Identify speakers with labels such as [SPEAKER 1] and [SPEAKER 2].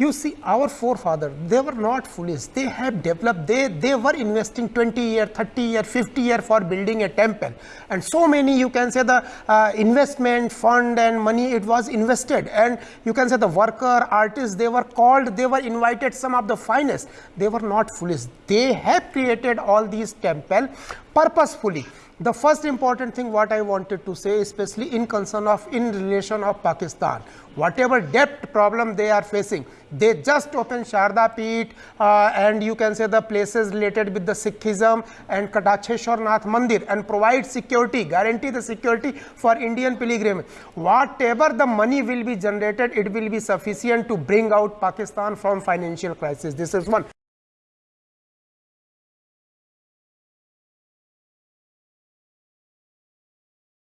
[SPEAKER 1] You see, our forefathers, they were not foolish. They have developed, they, they were investing 20 year, 30 year, 50 year for building a temple. And so many, you can say the uh, investment fund and money, it was invested. And you can say the worker, artists, they were called, they were invited, some of the finest. They were not foolish. They have created all these temple purposefully the first important thing what I wanted to say, especially in concern of in relation of Pakistan, whatever debt problem they are facing, they just open Sharda Peeth uh, and you can say the places related with the Sikhism and Kataksheshwar Nath Mandir and provide security, guarantee the security for Indian pilgrimage. Whatever the money will be generated, it will be sufficient to bring out Pakistan from financial crisis. This is one.